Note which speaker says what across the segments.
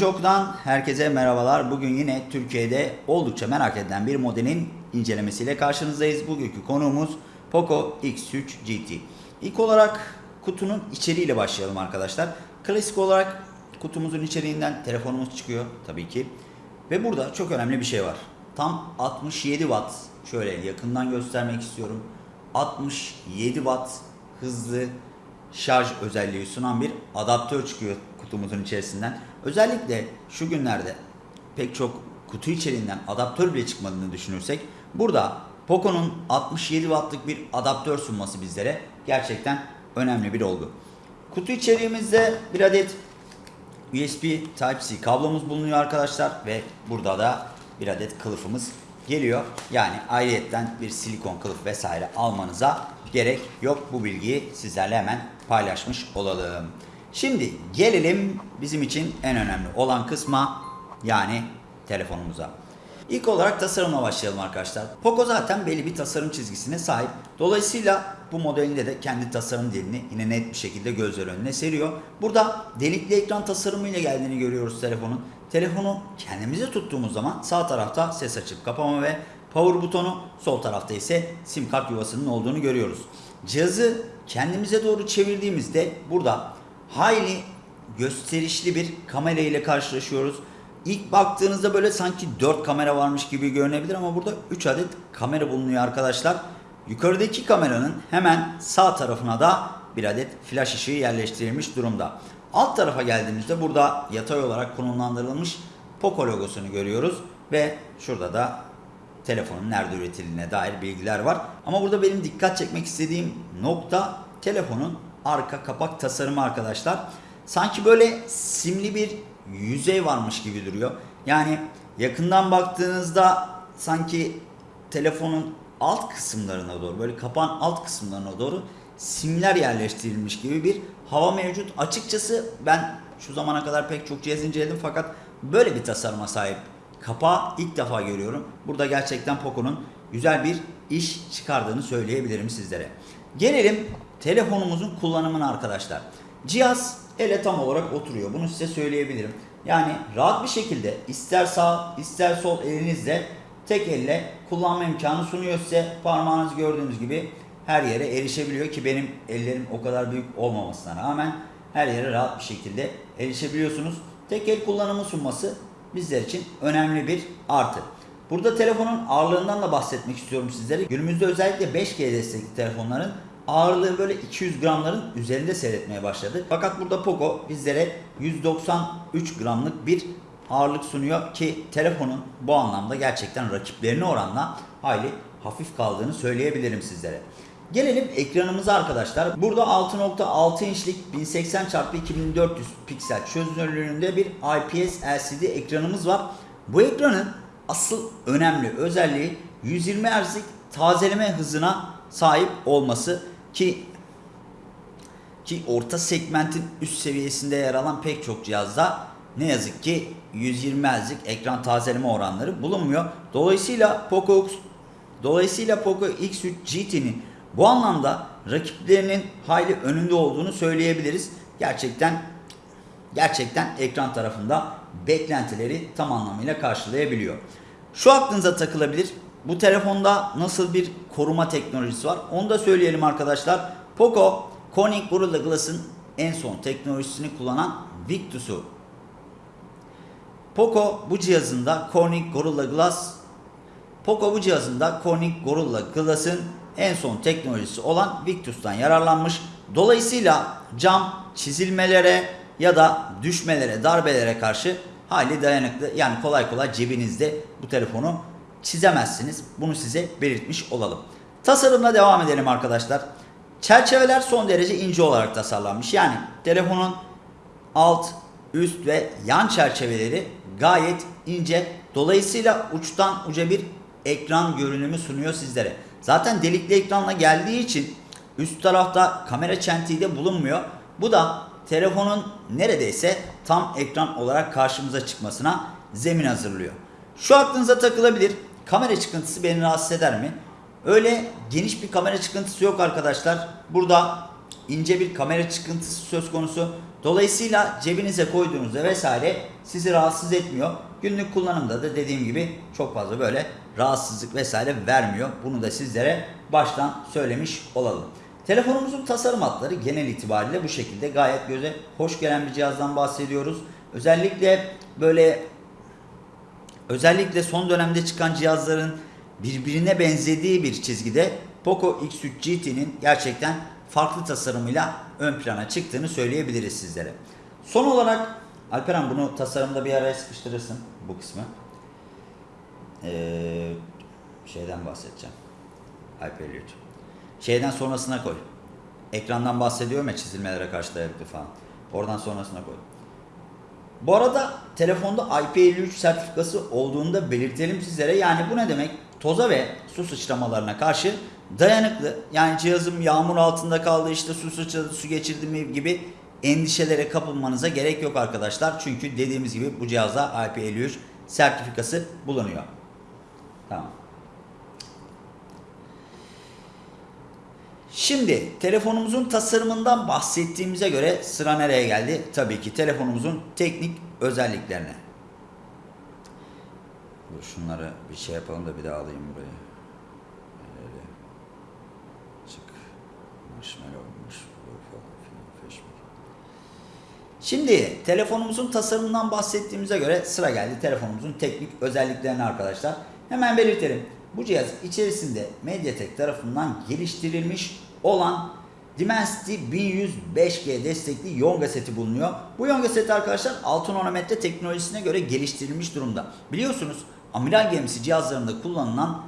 Speaker 1: Teknoloji herkese merhabalar. Bugün yine Türkiye'de oldukça merak edilen bir modelin incelemesiyle karşınızdayız. Bugünkü konuğumuz Poco X3 GT. İlk olarak kutunun içeriğiyle başlayalım arkadaşlar. Klasik olarak kutumuzun içeriğinden telefonumuz çıkıyor tabii ki. Ve burada çok önemli bir şey var. Tam 67 watt şöyle yakından göstermek istiyorum. 67 watt hızlı şarj özelliği sunan bir adaptör çıkıyor kutumuzun içerisinden. Özellikle şu günlerde pek çok kutu içeriğinden adaptör bile çıkmadığını düşünürsek burada Poco'nun 67 wattlık bir adaptör sunması bizlere gerçekten önemli bir olgu. Kutu içeriğimizde bir adet USB Type-C kablomuz bulunuyor arkadaşlar ve burada da bir adet kılıfımız geliyor. Yani ayrıyetten bir silikon kılıf vesaire almanıza gerek yok. Bu bilgiyi sizlerle hemen paylaşmış olalım. Şimdi gelelim bizim için en önemli olan kısma yani telefonumuza. İlk olarak tasarımla başlayalım arkadaşlar. Poco zaten belli bir tasarım çizgisine sahip. Dolayısıyla bu modelinde de kendi tasarım dilini yine net bir şekilde gözler önüne seriyor. Burada delikli ekran tasarımıyla geldiğini görüyoruz telefonun. Telefonu kendimize tuttuğumuz zaman sağ tarafta ses açıp kapama ve power butonu, sol tarafta ise sim kart yuvasının olduğunu görüyoruz. Cihazı kendimize doğru çevirdiğimizde burada hayli gösterişli bir kamera ile karşılaşıyoruz. İlk baktığınızda böyle sanki 4 kamera varmış gibi görünebilir ama burada 3 adet kamera bulunuyor arkadaşlar. Yukarıdaki kameranın hemen sağ tarafına da bir adet flash ışığı yerleştirilmiş durumda. Alt tarafa geldiğimizde burada yatay olarak konumlandırılmış Poco logosunu görüyoruz ve şurada da telefonun nerede üretildiğine dair bilgiler var. Ama burada benim dikkat çekmek istediğim nokta telefonun arka kapak tasarımı arkadaşlar. Sanki böyle simli bir yüzey varmış gibi duruyor. Yani yakından baktığınızda sanki telefonun alt kısımlarına doğru böyle kapağın alt kısımlarına doğru simler yerleştirilmiş gibi bir hava mevcut. Açıkçası ben şu zamana kadar pek çok cihaz inceledim fakat böyle bir tasarıma sahip kapağı ilk defa görüyorum. Burada gerçekten Poco'nun güzel bir iş çıkardığını söyleyebilirim sizlere. Gelelim telefonumuzun kullanımına arkadaşlar. Cihaz ele tam olarak oturuyor. Bunu size söyleyebilirim. Yani rahat bir şekilde ister sağ ister sol elinizle tek elle kullanma imkanı sunuyor size. Parmağınız gördüğünüz gibi her yere erişebiliyor ki benim ellerim o kadar büyük olmamasına rağmen her yere rahat bir şekilde erişebiliyorsunuz. Tek el kullanımı sunması bizler için önemli bir artı. Burada telefonun ağırlığından da bahsetmek istiyorum sizlere. Günümüzde özellikle 5G destekli telefonların ağırlığı böyle 200 gramların üzerinde seyretmeye başladı. Fakat burada Poco bizlere 193 gramlık bir ağırlık sunuyor ki telefonun bu anlamda gerçekten rakiplerine oranla hayli hafif kaldığını söyleyebilirim sizlere. Gelelim ekranımıza arkadaşlar. Burada 6.6 inçlik 1080 x 2400 piksel çözünürlüğünde bir IPS LCD ekranımız var. Bu ekranın asıl önemli özelliği 120 Hz'lik tazeleme hızına sahip olması ki ki orta segmentin üst seviyesinde yer alan pek çok cihazda ne yazık ki 120 Hz'lik ekran tazeleme oranları bulunmuyor. Dolayısıyla Poco Dolayısıyla Poco X3 GT'nin bu anlamda rakiplerinin hayli önünde olduğunu söyleyebiliriz. Gerçekten gerçekten ekran tarafında beklentileri tam anlamıyla karşılayabiliyor. Şu aklınıza takılabilir. Bu telefonda nasıl bir koruma teknolojisi var? Onu da söyleyelim arkadaşlar. Poco Corning Gorilla Glass'ın en son teknolojisini kullanan Victus'u. Poco bu cihazında Corning Gorilla Glass Poco bu cihazında Corning Gorilla Glass'ın en son teknolojisi olan Victus'tan yararlanmış. Dolayısıyla cam çizilmelere ya da düşmelere, darbelere karşı hali dayanıklı. Yani kolay kolay cebinizde bu telefonu çizemezsiniz. Bunu size belirtmiş olalım. Tasarımla devam edelim arkadaşlar. Çerçeveler son derece ince olarak tasarlanmış. Yani telefonun alt, üst ve yan çerçeveleri gayet ince. Dolayısıyla uçtan uca bir ekran görünümü sunuyor sizlere. Zaten delikli ekranla geldiği için üst tarafta kamera çentiği de bulunmuyor. Bu da telefonun neredeyse tam ekran olarak karşımıza çıkmasına zemin hazırlıyor. Şu aklınıza takılabilir. Kamera çıkıntısı beni rahatsız eder mi? Öyle geniş bir kamera çıkıntısı yok arkadaşlar. Burada ince bir kamera çıkıntısı söz konusu. Dolayısıyla cebinize koyduğunuzda vesaire sizi rahatsız etmiyor. Günlük kullanımda da dediğim gibi çok fazla böyle rahatsızlık vesaire vermiyor. Bunu da sizlere baştan söylemiş olalım. Telefonumuzun tasarım hatları genel itibariyle bu şekilde gayet göze hoş gelen bir cihazdan bahsediyoruz. Özellikle böyle özellikle son dönemde çıkan cihazların birbirine benzediği bir çizgide Poco X3 GT'nin gerçekten farklı tasarımıyla ön plana çıktığını söyleyebiliriz sizlere. Son olarak Alperen bunu tasarımda bir araya sıkıştırırsın bu kısmı. Ee, şeyden bahsedeceğim. Hyperloop. Şeyden sonrasına koy. Ekrandan bahsediyorum ya çizilmelere karşı dayanıklı falan. Oradan sonrasına koy. Bu arada telefonda IP53 sertifikası olduğunu da belirtelim sizlere. Yani bu ne demek? Toza ve su sıçramalarına karşı dayanıklı. Yani cihazım yağmur altında kaldı işte su sıçradı su geçirdi mi gibi endişelere kapılmanıza gerek yok arkadaşlar. Çünkü dediğimiz gibi bu cihazda IP53 sertifikası bulunuyor. Tamam. Şimdi telefonumuzun tasarımından bahsettiğimize göre sıra nereye geldi? Tabii ki telefonumuzun teknik özelliklerine. Dur şunları bir şey yapalım da bir daha alayım buraya. Öyle. Çık. Facebook. Şimdi telefonumuzun tasarımından bahsettiğimize göre sıra geldi telefonumuzun teknik özelliklerine arkadaşlar. Hemen belirtelim. Bu cihaz içerisinde Mediatek tarafından geliştirilmiş olan Dimensity 1100 5G destekli Yonga seti bulunuyor. Bu Yonga seti arkadaşlar 6 nanometre teknolojisine göre geliştirilmiş durumda. Biliyorsunuz amiral gemisi cihazlarında kullanılan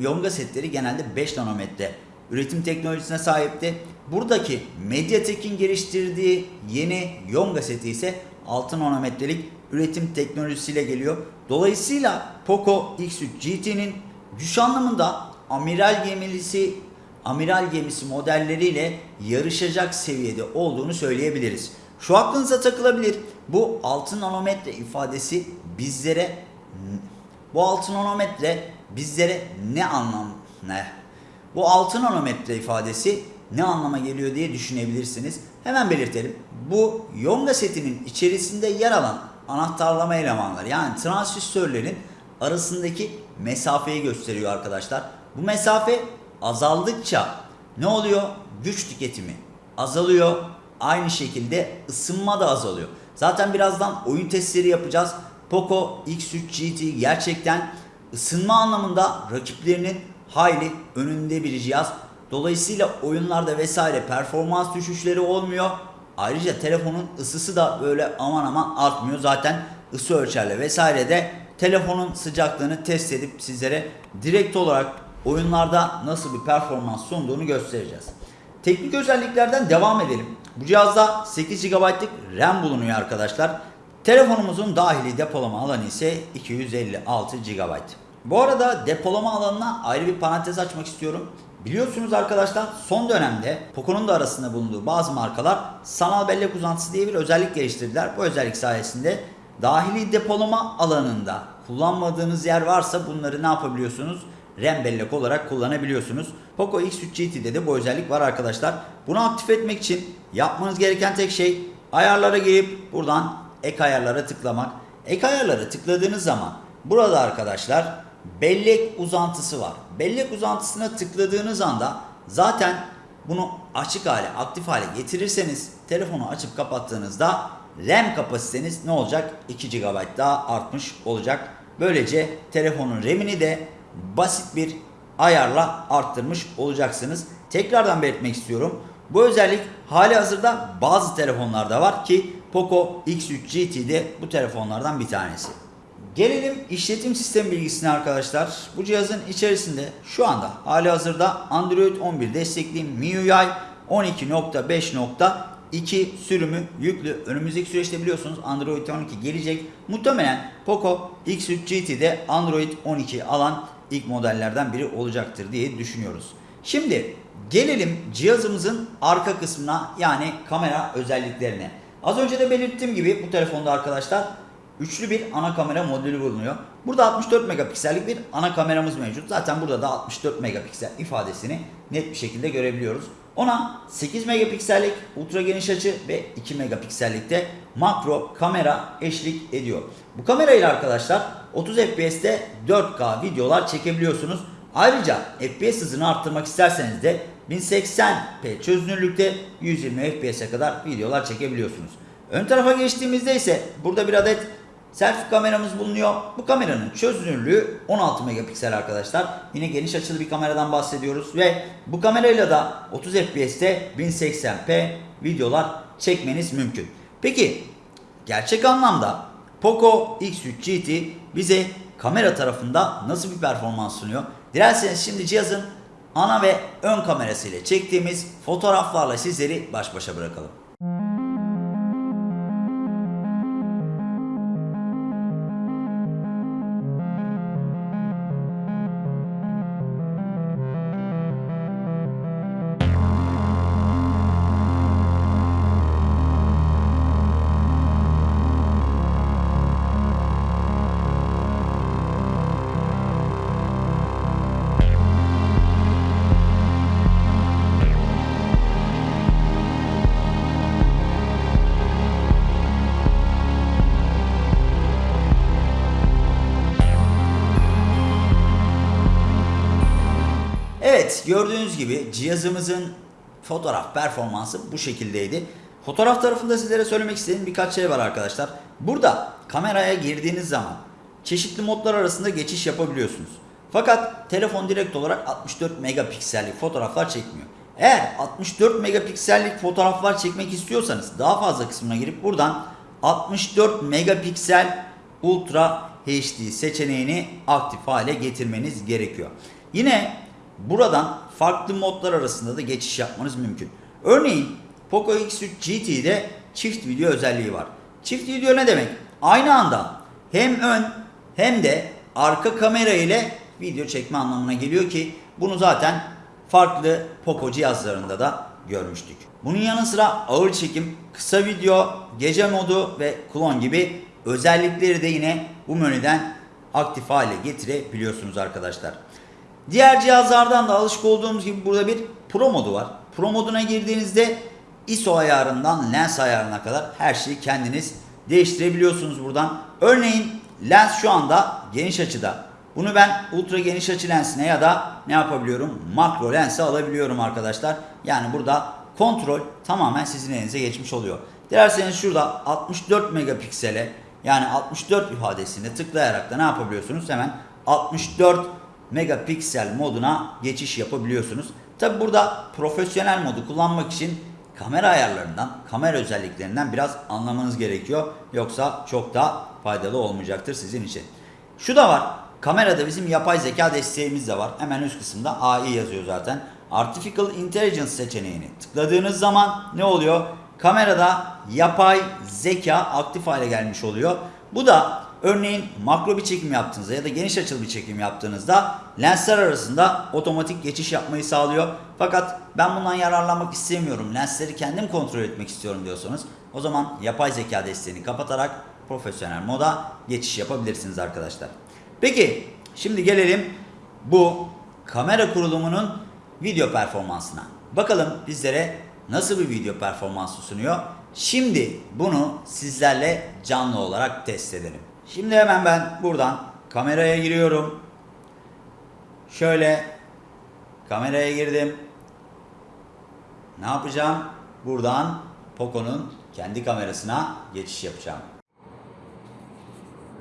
Speaker 1: Yonga setleri genelde 5 nanometre üretim teknolojisine sahipti. Buradaki Mediatek'in geliştirdiği yeni Yonga seti ise 6 nanometrelik üretim teknolojisiyle geliyor. Dolayısıyla Poco X3 GT'nin güç anlamında amiral gemisi amiral gemisi modelleriyle yarışacak seviyede olduğunu söyleyebiliriz. Şu aklınıza takılabilir. Bu 6 nanometre ifadesi bizlere bu 6 nanometre bizlere ne anlam ne? Bu 6 nanometre ifadesi ne anlama geliyor diye düşünebilirsiniz. Hemen belirtelim. Bu Yonga setinin içerisinde yer alan anahtarlama elemanları yani transistörlerin arasındaki mesafeyi gösteriyor arkadaşlar. Bu mesafe azaldıkça ne oluyor? Güç tüketimi azalıyor. Aynı şekilde ısınma da azalıyor. Zaten birazdan oyun testleri yapacağız. Poco X3 GT gerçekten ısınma anlamında rakiplerinin hayli önünde bir cihaz. Dolayısıyla oyunlarda vesaire performans düşüşleri olmuyor. Ayrıca telefonun ısısı da böyle aman aman artmıyor. Zaten ısı ölçerle vesaire de telefonun sıcaklığını test edip sizlere direkt olarak oyunlarda nasıl bir performans sunduğunu göstereceğiz. Teknik özelliklerden devam edelim. Bu cihazda 8 GB'lık RAM bulunuyor arkadaşlar. Telefonumuzun dahili depolama alanı ise 256 GB. Bu arada depolama alanına ayrı bir parantez açmak istiyorum. Biliyorsunuz arkadaşlar son dönemde Poco'nun da arasında bulunduğu bazı markalar sanal bellek uzantısı diye bir özellik geliştirdiler. Bu özellik sayesinde dahili depolama alanında kullanmadığınız yer varsa bunları ne yapabiliyorsunuz? RAM bellek olarak kullanabiliyorsunuz. Poco X3 GT'de de bu özellik var arkadaşlar. Bunu aktif etmek için yapmanız gereken tek şey ayarlara girip buradan ek ayarlara tıklamak. Ek ayarlara tıkladığınız zaman burada arkadaşlar bellek uzantısı var. Bellek uzantısına tıkladığınız anda zaten bunu açık hale, aktif hale getirirseniz telefonu açıp kapattığınızda RAM kapasiteniz ne olacak? 2 GB daha artmış olacak. Böylece telefonun RAM'ini de basit bir ayarla arttırmış olacaksınız. Tekrardan belirtmek istiyorum. Bu özellik hali hazırda bazı telefonlarda var ki Poco X3 GT de bu telefonlardan bir tanesi. Gelelim işletim sistem bilgisine arkadaşlar. Bu cihazın içerisinde şu anda hali hazırda Android 11 destekli MIUI 12.5.2 sürümü yüklü. Önümüzdeki süreçte biliyorsunuz Android 12 gelecek. Muhtemelen Poco X3 GT'de Android 12 alan ilk modellerden biri olacaktır diye düşünüyoruz. Şimdi gelelim cihazımızın arka kısmına yani kamera özelliklerine. Az önce de belirttiğim gibi bu telefonda arkadaşlar üçlü bir ana kamera modülü bulunuyor. Burada 64 megapiksellik bir ana kameramız mevcut. Zaten burada da 64 megapiksel ifadesini net bir şekilde görebiliyoruz. Ona 8 megapiksellik ultra geniş açı ve 2 megapiksellikte makro kamera eşlik ediyor. Bu kamera ile arkadaşlar 30 FPS'te 4K videolar çekebiliyorsunuz. Ayrıca FPS hızını arttırmak isterseniz de 1080p çözünürlükte 120 FPS'e kadar videolar çekebiliyorsunuz. Ön tarafa geçtiğimizde ise burada bir adet selfie kameramız bulunuyor. Bu kameranın çözünürlüğü 16 megapiksel arkadaşlar. Yine geniş açılı bir kameradan bahsediyoruz ve bu kamerayla da 30 FPS'te 1080p videolar çekmeniz mümkün. Peki gerçek anlamda Poco X3 GT bize kamera tarafında nasıl bir performans sunuyor? Dilerseniz şimdi cihazın ana ve ön kamerası ile çektiğimiz fotoğraflarla sizleri baş başa bırakalım. Gördüğünüz gibi cihazımızın fotoğraf performansı bu şekildeydi. Fotoğraf tarafında sizlere söylemek istediğim birkaç şey var arkadaşlar. Burada kameraya girdiğiniz zaman çeşitli modlar arasında geçiş yapabiliyorsunuz. Fakat telefon direkt olarak 64 megapiksellik fotoğraflar çekmiyor. Eğer 64 megapiksellik fotoğraflar çekmek istiyorsanız daha fazla kısmına girip buradan 64 megapiksel Ultra HD seçeneğini aktif hale getirmeniz gerekiyor. Yine buradan farklı modlar arasında da geçiş yapmanız mümkün. Örneğin Poco X3 GT'de çift video özelliği var. Çift video ne demek? Aynı anda hem ön hem de arka kamera ile video çekme anlamına geliyor ki bunu zaten farklı Poco cihazlarında da görmüştük. Bunun yanı sıra ağır çekim, kısa video, gece modu ve klon gibi özellikleri de yine bu menüden aktif hale getirebiliyorsunuz arkadaşlar. Diğer cihazlardan da alışık olduğumuz gibi burada bir Pro modu var. Pro moduna girdiğinizde ISO ayarından lens ayarına kadar her şeyi kendiniz değiştirebiliyorsunuz buradan. Örneğin lens şu anda geniş açıda. Bunu ben ultra geniş açı lensine ya da ne yapabiliyorum? Makro lense alabiliyorum arkadaşlar. Yani burada kontrol tamamen sizin elinize geçmiş oluyor. Dilerseniz şurada 64 megapiksele yani 64 ifadesine tıklayarak da ne yapabiliyorsunuz? Hemen 64 megapiksel moduna geçiş yapabiliyorsunuz. Tabi burada profesyonel modu kullanmak için kamera ayarlarından, kamera özelliklerinden biraz anlamanız gerekiyor. Yoksa çok da faydalı olmayacaktır sizin için. Şu da var. Kamerada bizim yapay zeka desteğimiz de var. Hemen üst kısımda AI yazıyor zaten. Artificial Intelligence seçeneğini tıkladığınız zaman ne oluyor? Kamerada yapay zeka aktif hale gelmiş oluyor. Bu da örneğin makro bir çekim yaptığınızda ya da geniş açılı bir çekim yaptığınızda lensler arasında otomatik geçiş yapmayı sağlıyor. Fakat ben bundan yararlanmak istemiyorum. Lensleri kendim kontrol etmek istiyorum diyorsanız o zaman yapay zeka desteğini kapatarak profesyonel moda geçiş yapabilirsiniz arkadaşlar. Peki şimdi gelelim bu kamera kurulumunun video performansına. Bakalım bizlere nasıl bir video performansı sunuyor. Şimdi bunu sizlerle canlı olarak test edelim. Şimdi hemen ben buradan kameraya giriyorum. Şöyle kameraya girdim. Ne yapacağım? Buradan Poco'nun kendi kamerasına geçiş yapacağım.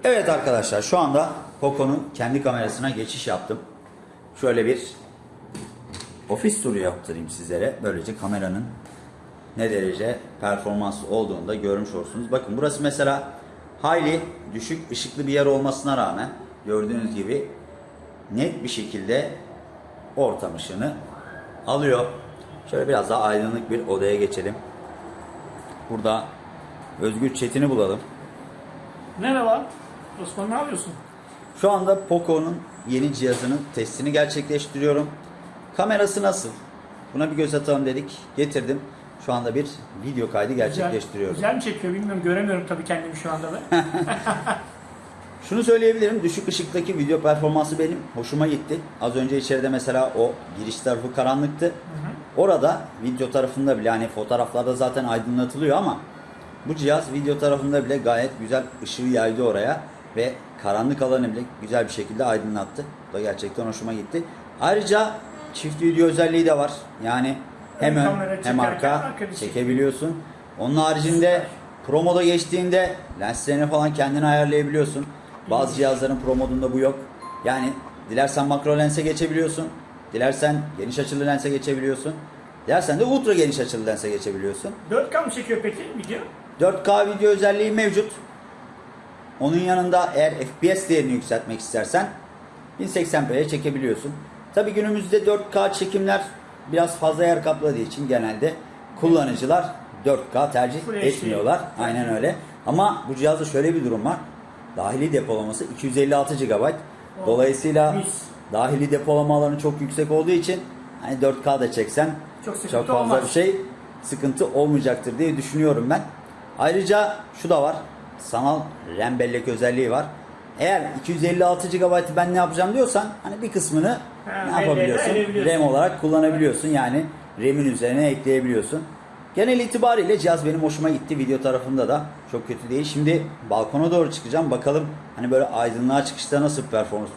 Speaker 1: Evet arkadaşlar şu anda Poco'nun kendi kamerasına geçiş yaptım. Şöyle bir ofis turu yaptırayım sizlere. Böylece kameranın ne derece performanslı olduğunu da görmüş olursunuz. Bakın burası mesela hayli düşük ışıklı bir yer olmasına rağmen gördüğünüz gibi net bir şekilde ortam ışığını alıyor. Şöyle biraz daha aydınlık bir odaya geçelim. Burada Özgür Çetin'i bulalım.
Speaker 2: Merhaba. Osman ne yapıyorsun?
Speaker 1: Şu anda Poco'nun yeni cihazının testini gerçekleştiriyorum. Kamerası nasıl? Buna bir göz atalım dedik. Getirdim. Şu anda bir video kaydı gerçekleştiriyorum.
Speaker 2: Güzel, güzel mi çekiyor bilmiyorum. Göremiyorum tabii kendimi şu anda ben.
Speaker 1: Şunu söyleyebilirim. Düşük ışıktaki video performansı benim hoşuma gitti. Az önce içeride mesela o giriş tarafı karanlıktı. Orada video tarafında bile hani fotoğraflarda zaten aydınlatılıyor ama bu cihaz video tarafında bile gayet güzel ışığı yaydı oraya ve karanlık alanı bile güzel bir şekilde aydınlattı. Bu da gerçekten hoşuma gitti. Ayrıca çift video özelliği de var. Yani hem
Speaker 2: Ön
Speaker 1: hem arka çekebiliyorsun. Onun haricinde Pro moda geçtiğinde lenslerini falan kendin ayarlayabiliyorsun. Bazı cihazların Pro modunda bu yok. Yani dilersen makro lense geçebiliyorsun. Dilersen geniş açılı lense geçebiliyorsun. Dilersen de ultra geniş açılı lense geçebiliyorsun.
Speaker 2: 4K mı çekiyor peki video?
Speaker 1: 4K video özelliği mevcut. Onun yanında eğer FPS değerini yükseltmek istersen 1080p'ye çekebiliyorsun. Tabi günümüzde 4K çekimler biraz fazla yer kapladığı için genelde kullanıcılar 4K tercih
Speaker 2: Full HD.
Speaker 1: etmiyorlar. Aynen öyle. Ama bu cihazda şöyle bir durum var. Dahili depolaması 256 GB. Dolayısıyla
Speaker 2: mis.
Speaker 1: dahili depolama alanı çok yüksek olduğu için hani 4K da çeksen
Speaker 2: Çok
Speaker 1: çok fazla
Speaker 2: olmaz.
Speaker 1: bir şey sıkıntı olmayacaktır diye düşünüyorum ben. Ayrıca şu da var. Sanal RAM bellek özelliği var. Eğer 256 GB ben ne yapacağım diyorsan hani bir kısmını
Speaker 2: Ha,
Speaker 1: ne yapabiliyorsun? RAM olarak kullanabiliyorsun. Yani RAM'in üzerine ekleyebiliyorsun. Genel itibariyle cihaz benim hoşuma gitti. Video tarafında da çok kötü değil. Şimdi balkona doğru çıkacağım. Bakalım hani böyle aydınlığa çıkışta nasıl performans,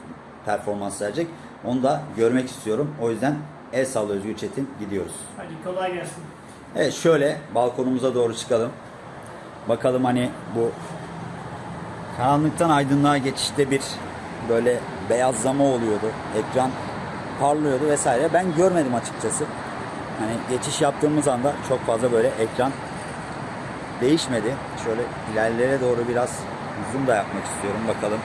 Speaker 1: performans verecek. Onu da görmek istiyorum. O yüzden el salla Özgür Çetin gidiyoruz.
Speaker 2: Hadi kolay gelsin.
Speaker 1: Evet şöyle balkonumuza doğru çıkalım. Bakalım hani bu karanlıktan aydınlığa geçişte bir böyle beyazlama oluyordu. Ekran parlıyordu vesaire. Ben görmedim açıkçası. Hani geçiş yaptığımız anda çok fazla böyle ekran değişmedi. Şöyle ilerlere doğru biraz zoom da yapmak istiyorum. Bakalım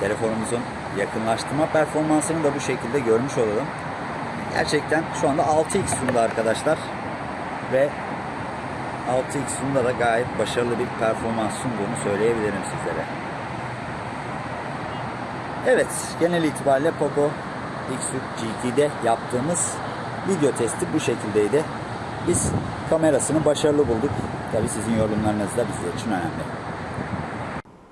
Speaker 1: telefonumuzun yakınlaştırma performansını da bu şekilde görmüş olalım. Gerçekten şu anda 6x zoom'da arkadaşlar. Ve 6x zoom'da da gayet başarılı bir performans sunduğunu söyleyebilirim sizlere. Evet, genel itibariyle Poco X3 GT'de yaptığımız video testi bu şekildeydi. Biz kamerasını başarılı bulduk. Tabi sizin yorumlarınız da bizler için önemli.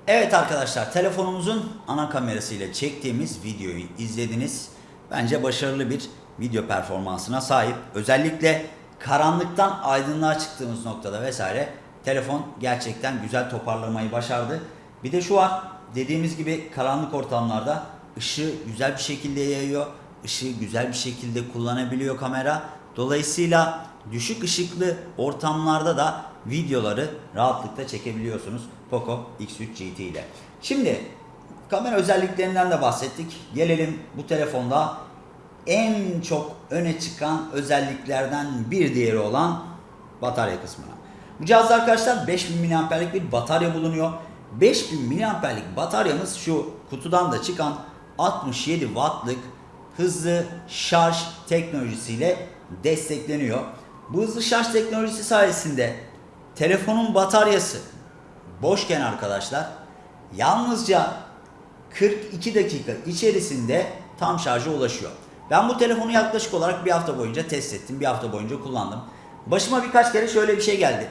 Speaker 1: Evet arkadaşlar, telefonumuzun ana kamerasıyla çektiğimiz videoyu izlediniz. Bence başarılı bir video performansına sahip. Özellikle karanlıktan aydınlığa çıktığımız noktada vesaire telefon gerçekten güzel toparlamayı başardı. Bir de şu var, dediğimiz gibi karanlık ortamlarda ışığı güzel bir şekilde yayıyor. Işığı güzel bir şekilde kullanabiliyor kamera. Dolayısıyla düşük ışıklı ortamlarda da videoları rahatlıkla çekebiliyorsunuz Poco X3 GT ile. Şimdi kamera özelliklerinden de bahsettik. Gelelim bu telefonda en çok öne çıkan özelliklerden bir diğeri olan batarya kısmına. Bu cihazda arkadaşlar 5000 mAh'lik bir batarya bulunuyor. 5000 mAh'lik bataryamız şu kutudan da çıkan 67 wattlık hızlı şarj teknolojisiyle destekleniyor. Bu hızlı şarj teknolojisi sayesinde telefonun bataryası boşken arkadaşlar yalnızca 42 dakika içerisinde tam şarja ulaşıyor. Ben bu telefonu yaklaşık olarak bir hafta boyunca test ettim. Bir hafta boyunca kullandım. Başıma birkaç kere şöyle bir şey geldi.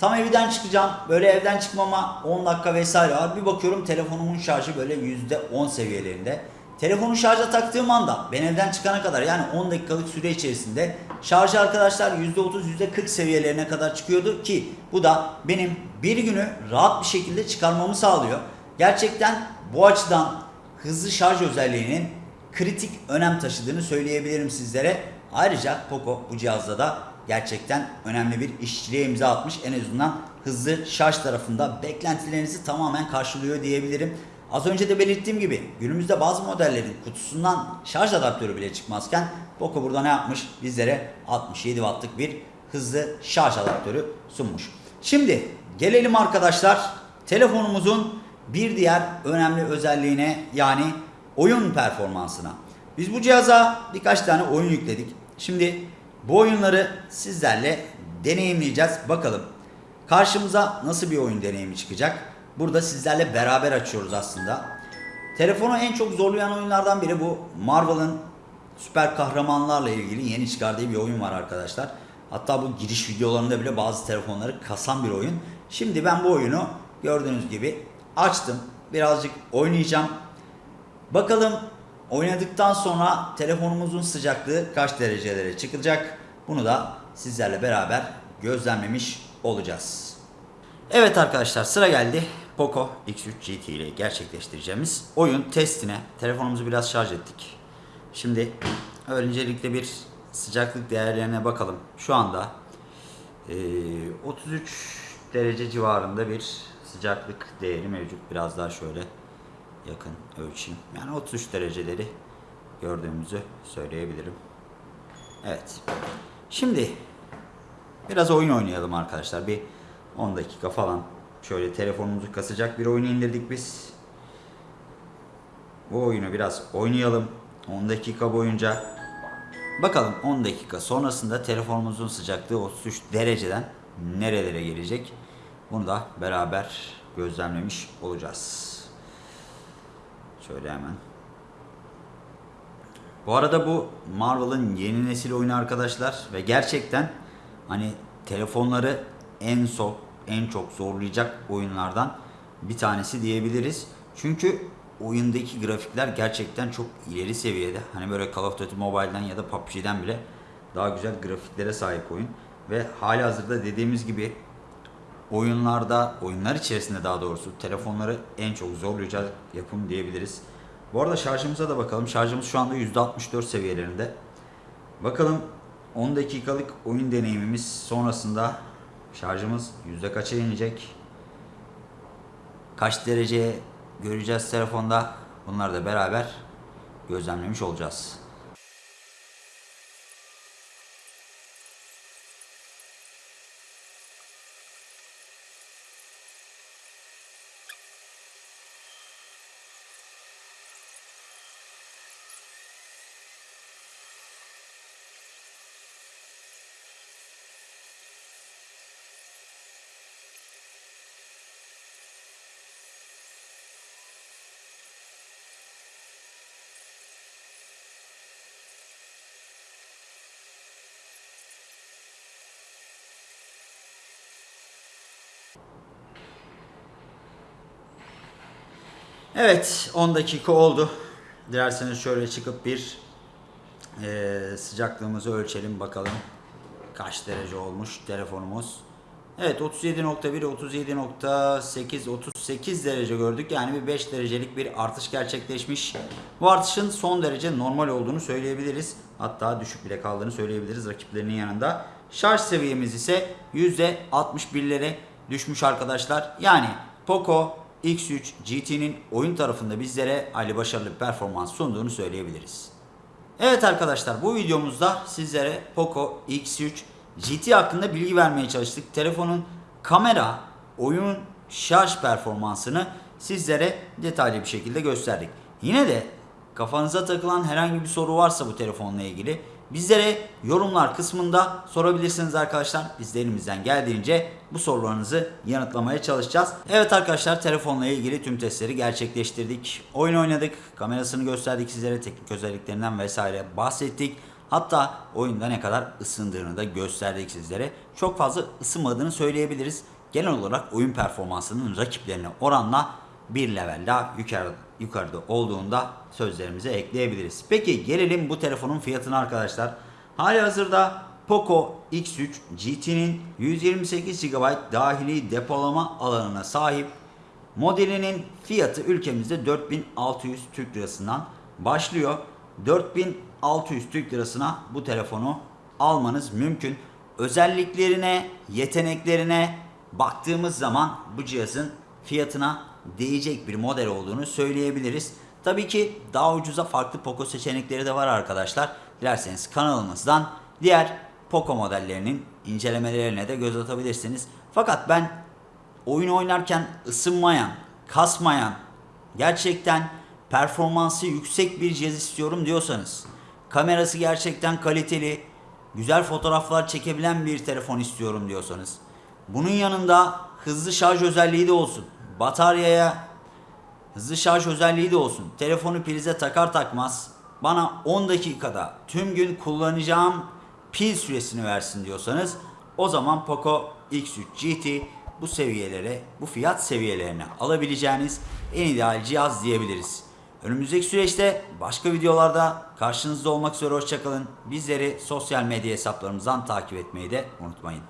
Speaker 1: Tam evden çıkacağım. Böyle evden çıkmama 10 dakika vesaire var. Bir bakıyorum telefonumun şarjı böyle %10 seviyelerinde. Telefonu şarja taktığım anda ben evden çıkana kadar yani 10 dakikalık süre içerisinde şarjı arkadaşlar %30 %40 seviyelerine kadar çıkıyordu ki bu da benim bir günü rahat bir şekilde çıkarmamı sağlıyor. Gerçekten bu açıdan hızlı şarj özelliğinin kritik önem taşıdığını söyleyebilirim sizlere. Ayrıca Poco bu cihazda da gerçekten önemli bir işçiliğe imza atmış. En azından hızlı şarj tarafında beklentilerinizi tamamen karşılıyor diyebilirim. Az önce de belirttiğim gibi günümüzde bazı modellerin kutusundan şarj adaptörü bile çıkmazken Poco burada ne yapmış? Bizlere 67 wattlık bir hızlı şarj adaptörü sunmuş. Şimdi gelelim arkadaşlar telefonumuzun bir diğer önemli özelliğine yani oyun performansına. Biz bu cihaza birkaç tane oyun yükledik. Şimdi bu oyunları sizlerle deneyimleyeceğiz. Bakalım karşımıza nasıl bir oyun deneyimi çıkacak. Burada sizlerle beraber açıyoruz aslında. Telefonu en çok zorlayan oyunlardan biri bu. Marvel'ın süper kahramanlarla ilgili yeni çıkardığı bir oyun var arkadaşlar. Hatta bu giriş videolarında bile bazı telefonları kasan bir oyun. Şimdi ben bu oyunu gördüğünüz gibi açtım. Birazcık oynayacağım. Bakalım oynadıktan sonra telefonumuzun sıcaklığı kaç derecelere çıkacak? Bunu da sizlerle beraber gözlemlemiş olacağız. Evet arkadaşlar sıra geldi. Poco X3 GT ile gerçekleştireceğimiz oyun testine telefonumuzu biraz şarj ettik. Şimdi öncelikle bir sıcaklık değerlerine bakalım. Şu anda eee, 33 derece civarında bir sıcaklık değeri mevcut. Biraz daha şöyle yakın ölçeyim. Yani 33 dereceleri gördüğümüzü söyleyebilirim. Evet. Şimdi biraz oyun oynayalım arkadaşlar. Bir 10 dakika falan şöyle telefonumuzu kasacak bir oyunu indirdik biz. Bu oyunu biraz oynayalım. 10 dakika boyunca. Bakalım 10 dakika sonrasında telefonumuzun sıcaklığı 33 dereceden nerelere gelecek? Bunu da beraber gözlemlemiş olacağız. Şöyle hemen. Bu arada bu Marvel'ın yeni nesil oyunu arkadaşlar ve gerçekten hani telefonları en çok en çok zorlayacak oyunlardan bir tanesi diyebiliriz. Çünkü oyundaki grafikler gerçekten çok ileri seviyede. Hani böyle Call of Duty Mobile'dan ya da PUBG'den bile daha güzel grafiklere sahip oyun ve hali hazırda dediğimiz gibi oyunlarda, oyunlar içerisinde daha doğrusu telefonları en çok zorlayacak yapım diyebiliriz. Bu arada şarjımıza da bakalım. Şarjımız şu anda %64 seviyelerinde. Bakalım 10 dakikalık oyun deneyimimiz sonrasında şarjımız yüzde kaça inecek? Kaç dereceye göreceğiz telefonda? Bunları da beraber gözlemlemiş olacağız. Evet 10 dakika oldu. Dilerseniz şöyle çıkıp bir eee, sıcaklığımızı ölçelim bakalım. Kaç derece olmuş telefonumuz. Evet 37.1, 37.8, 38 derece gördük. Yani bir 5 derecelik bir artış gerçekleşmiş. Bu artışın son derece normal olduğunu söyleyebiliriz. Hatta düşük bile kaldığını söyleyebiliriz rakiplerinin yanında. Şarj seviyemiz ise %61'lere düşmüş arkadaşlar. Yani Poco X3 GT'nin oyun tarafında bizlere Ali başarılı bir performans sunduğunu söyleyebiliriz. Evet arkadaşlar bu videomuzda sizlere Poco X3 GT hakkında bilgi vermeye çalıştık. Telefonun kamera, oyun, şarj performansını sizlere detaylı bir şekilde gösterdik. Yine de kafanıza takılan herhangi bir soru varsa bu telefonla ilgili bizlere yorumlar kısmında sorabilirsiniz arkadaşlar. Biz de elimizden geldiğince bu sorularınızı yanıtlamaya çalışacağız. Evet arkadaşlar telefonla ilgili tüm testleri gerçekleştirdik. Oyun oynadık, kamerasını gösterdik sizlere, teknik özelliklerinden vesaire bahsettik. Hatta oyunda ne kadar ısındığını da gösterdik sizlere. Çok fazla ısınmadığını söyleyebiliriz. Genel olarak oyun performansının rakiplerine oranla bir level daha yukarı, yukarıda olduğunda sözlerimize ekleyebiliriz. Peki gelelim bu telefonun fiyatına arkadaşlar. Hali hazırda Poco X3 GT'nin 128 GB dahili depolama alanına sahip Modelinin fiyatı ülkemizde 4600 Türk Lirasından başlıyor. 4600 Türk Lirasına bu telefonu almanız mümkün. Özelliklerine, yeteneklerine baktığımız zaman bu cihazın fiyatına değecek bir model olduğunu söyleyebiliriz. Tabii ki daha ucuza farklı Poco seçenekleri de var arkadaşlar. Dilerseniz kanalımızdan diğer Poco modellerinin incelemelerine de göz atabilirsiniz. Fakat ben oyun oynarken ısınmayan, kasmayan, gerçekten performansı yüksek bir cihaz istiyorum diyorsanız, kamerası gerçekten kaliteli, güzel fotoğraflar çekebilen bir telefon istiyorum diyorsanız, bunun yanında hızlı şarj özelliği de olsun. Bataryaya hızlı şarj özelliği de olsun. Telefonu prize takar takmaz bana 10 dakikada tüm gün kullanacağım pil süresini versin diyorsanız o zaman Poco X3 GT bu seviyelere, bu fiyat seviyelerine alabileceğiniz en ideal cihaz diyebiliriz. Önümüzdeki süreçte başka videolarda karşınızda olmak üzere hoşçakalın. Bizleri sosyal medya hesaplarımızdan takip etmeyi de unutmayın.